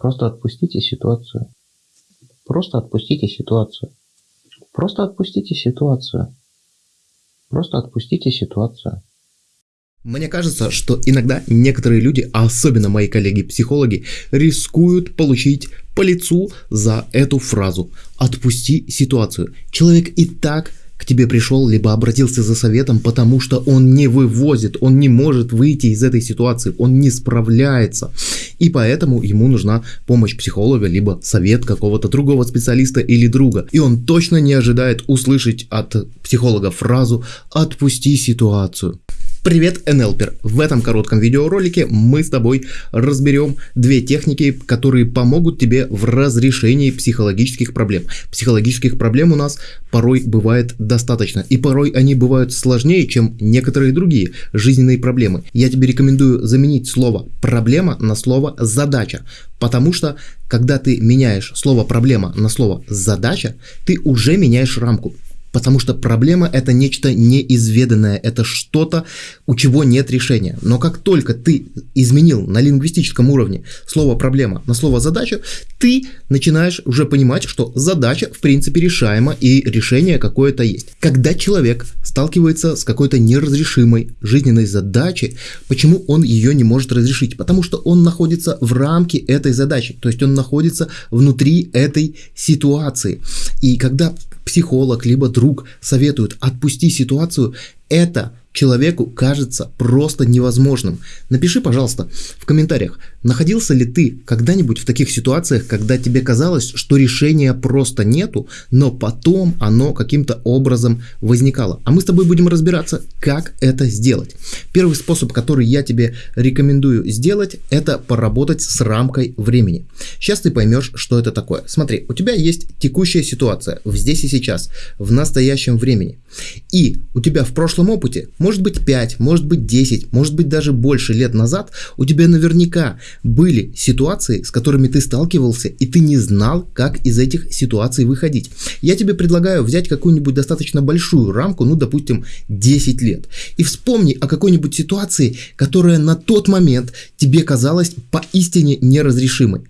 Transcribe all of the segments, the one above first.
Просто отпустите ситуацию. Просто отпустите ситуацию. Просто отпустите ситуацию. Просто отпустите ситуацию. Мне кажется, что иногда некоторые люди, особенно мои коллеги-психологи, рискуют получить по лицу за эту фразу «отпусти ситуацию». Человек и так тебе пришел, либо обратился за советом, потому что он не вывозит, он не может выйти из этой ситуации, он не справляется. И поэтому ему нужна помощь психолога, либо совет какого-то другого специалиста или друга. И он точно не ожидает услышать от психолога фразу «отпусти ситуацию». Привет, НЛПер! В этом коротком видеоролике мы с тобой разберем две техники, которые помогут тебе в разрешении психологических проблем. Психологических проблем у нас порой бывает достаточно, и порой они бывают сложнее, чем некоторые другие жизненные проблемы. Я тебе рекомендую заменить слово «проблема» на слово «задача», потому что когда ты меняешь слово «проблема» на слово «задача», ты уже меняешь рамку. Потому что проблема это нечто неизведанное, это что-то, у чего нет решения. Но как только ты изменил на лингвистическом уровне слово проблема на слово задача, ты начинаешь уже понимать, что задача в принципе решаема и решение какое-то есть. Когда человек сталкивается с какой-то неразрешимой жизненной задачей, почему он ее не может разрешить? Потому что он находится в рамке этой задачи, то есть он находится внутри этой ситуации. И когда психолог, либо друг советуют отпусти ситуацию, это человеку кажется просто невозможным. Напиши, пожалуйста, в комментариях, находился ли ты когда-нибудь в таких ситуациях, когда тебе казалось, что решения просто нету, но потом оно каким-то образом возникало. А мы с тобой будем разбираться, как это сделать. Первый способ, который я тебе рекомендую сделать, это поработать с рамкой времени. Сейчас ты поймешь, что это такое. Смотри, у тебя есть текущая ситуация в здесь и сейчас, в настоящем времени. И у тебя в прошлом опыте может быть 5, может быть 10, может быть даже больше лет назад у тебя наверняка были ситуации, с которыми ты сталкивался, и ты не знал, как из этих ситуаций выходить. Я тебе предлагаю взять какую-нибудь достаточно большую рамку, ну, допустим, 10 лет, и вспомни о какой-нибудь ситуации, которая на тот момент тебе казалась поистине неразрешимой.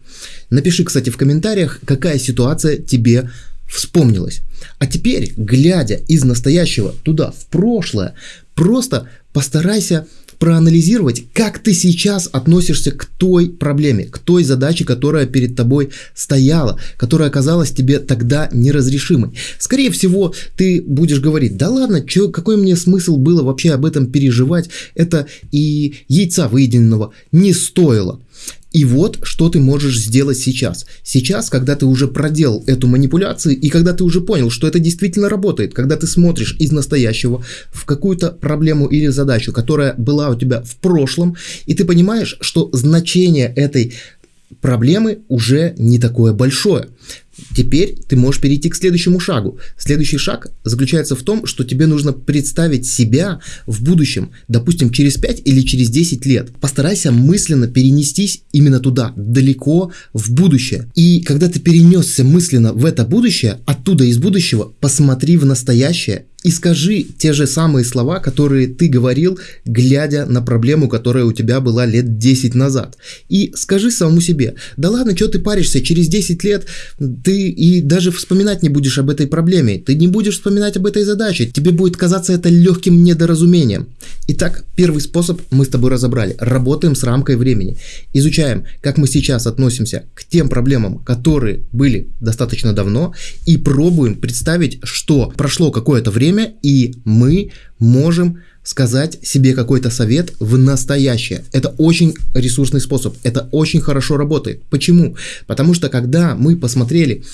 Напиши, кстати, в комментариях, какая ситуация тебе вспомнилась. А теперь, глядя из настоящего туда, в прошлое, просто постарайся проанализировать, как ты сейчас относишься к той проблеме, к той задаче, которая перед тобой стояла, которая оказалась тебе тогда неразрешимой. Скорее всего, ты будешь говорить, да ладно, чё, какой мне смысл было вообще об этом переживать, это и яйца выеденного не стоило. И вот, что ты можешь сделать сейчас. Сейчас, когда ты уже проделал эту манипуляцию и когда ты уже понял, что это действительно работает, когда ты смотришь из настоящего в какую-то проблему или задачу, которая была у тебя в прошлом, и ты понимаешь, что значение этой проблемы уже не такое большое. Теперь ты можешь перейти к следующему шагу. Следующий шаг заключается в том, что тебе нужно представить себя в будущем, допустим, через 5 или через 10 лет. Постарайся мысленно перенестись именно туда, далеко в будущее. И когда ты перенесся мысленно в это будущее, оттуда из будущего посмотри в настоящее и скажи те же самые слова, которые ты говорил, глядя на проблему, которая у тебя была лет 10 назад. И скажи самому себе, да ладно, что ты паришься, через 10 лет ты и даже вспоминать не будешь об этой проблеме, ты не будешь вспоминать об этой задаче, тебе будет казаться это легким недоразумением. Итак, первый способ мы с тобой разобрали. Работаем с рамкой времени. Изучаем, как мы сейчас относимся к тем проблемам, которые были достаточно давно, и пробуем представить, что прошло какое-то время, и мы можем сказать себе какой-то совет в настоящее. Это очень ресурсный способ, это очень хорошо работает. Почему? Потому что когда мы посмотрели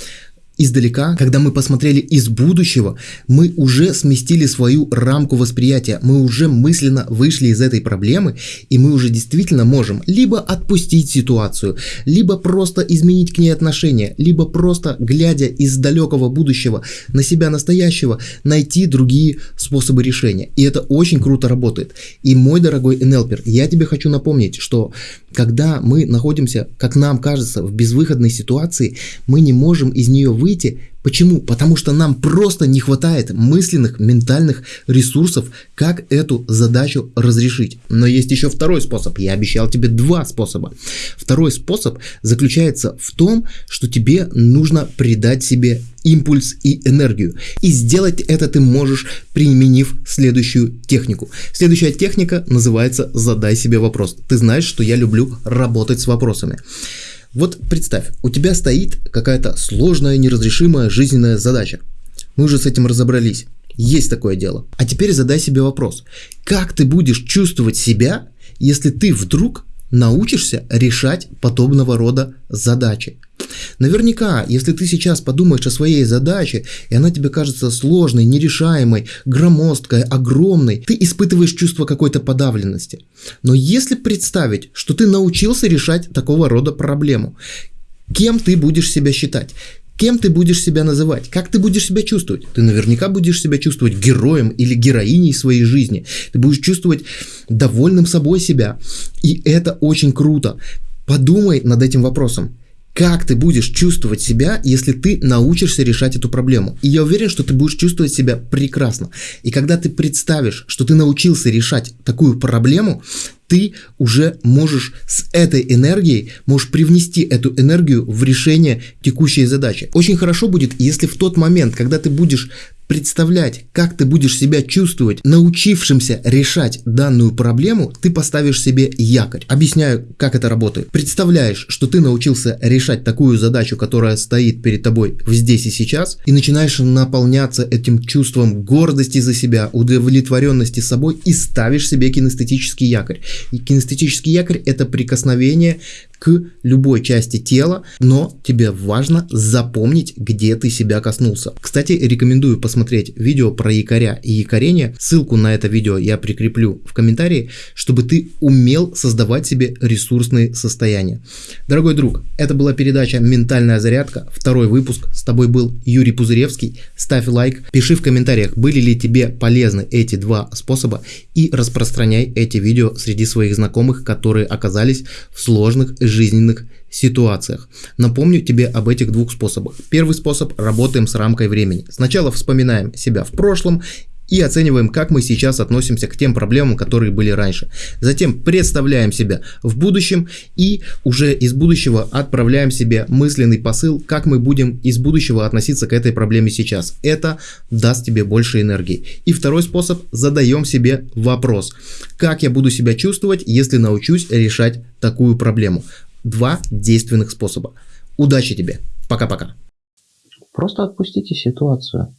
издалека, когда мы посмотрели из будущего, мы уже сместили свою рамку восприятия, мы уже мысленно вышли из этой проблемы, и мы уже действительно можем либо отпустить ситуацию, либо просто изменить к ней отношение, либо просто, глядя из далекого будущего на себя настоящего, найти другие способы решения. И это очень круто работает. И мой дорогой НЛПер, я тебе хочу напомнить, что когда мы находимся, как нам кажется, в безвыходной ситуации, мы не можем из нее выйти Почему? Потому что нам просто не хватает мысленных, ментальных ресурсов, как эту задачу разрешить. Но есть еще второй способ. Я обещал тебе два способа. Второй способ заключается в том, что тебе нужно придать себе импульс и энергию. И сделать это ты можешь, применив следующую технику. Следующая техника называется «Задай себе вопрос». Ты знаешь, что я люблю работать с вопросами. Вот представь, у тебя стоит какая-то сложная, неразрешимая жизненная задача. Мы уже с этим разобрались. Есть такое дело. А теперь задай себе вопрос. Как ты будешь чувствовать себя, если ты вдруг научишься решать подобного рода задачи? Наверняка, если ты сейчас подумаешь о своей задаче, и она тебе кажется сложной, нерешаемой, громоздкой, огромной, ты испытываешь чувство какой-то подавленности. Но если представить, что ты научился решать такого рода проблему, кем ты будешь себя считать? Кем ты будешь себя называть? Как ты будешь себя чувствовать? Ты наверняка будешь себя чувствовать героем или героиней своей жизни. Ты будешь чувствовать довольным собой себя. И это очень круто. Подумай над этим вопросом как ты будешь чувствовать себя, если ты научишься решать эту проблему. И я уверен, что ты будешь чувствовать себя прекрасно. И когда ты представишь, что ты научился решать такую проблему, ты уже можешь с этой энергией, можешь привнести эту энергию в решение текущей задачи. Очень хорошо будет, если в тот момент, когда ты будешь представлять, как ты будешь себя чувствовать, научившимся решать данную проблему, ты поставишь себе якорь. Объясняю, как это работает. Представляешь, что ты научился решать такую задачу, которая стоит перед тобой здесь и сейчас, и начинаешь наполняться этим чувством гордости за себя, удовлетворенности собой и ставишь себе кинестетический якорь. И кинестетический якорь это прикосновение к любой части тела, но тебе важно запомнить, где ты себя коснулся. Кстати, рекомендую посмотреть видео про якоря и якорение. Ссылку на это видео я прикреплю в комментарии, чтобы ты умел создавать себе ресурсные состояния. Дорогой друг, это была передача «Ментальная зарядка», второй выпуск. С тобой был Юрий Пузыревский. Ставь лайк, пиши в комментариях, были ли тебе полезны эти два способа и распространяй эти видео среди своих знакомых, которые оказались в сложных жизненных ситуациях. Напомню тебе об этих двух способах. Первый способ – работаем с рамкой времени. Сначала вспоминаем себя в прошлом и оцениваем, как мы сейчас относимся к тем проблемам, которые были раньше. Затем представляем себя в будущем и уже из будущего отправляем себе мысленный посыл, как мы будем из будущего относиться к этой проблеме сейчас. Это даст тебе больше энергии. И второй способ – задаем себе вопрос. Как я буду себя чувствовать, если научусь решать такую проблему? Два действенных способа. Удачи тебе. Пока-пока. Просто отпустите ситуацию.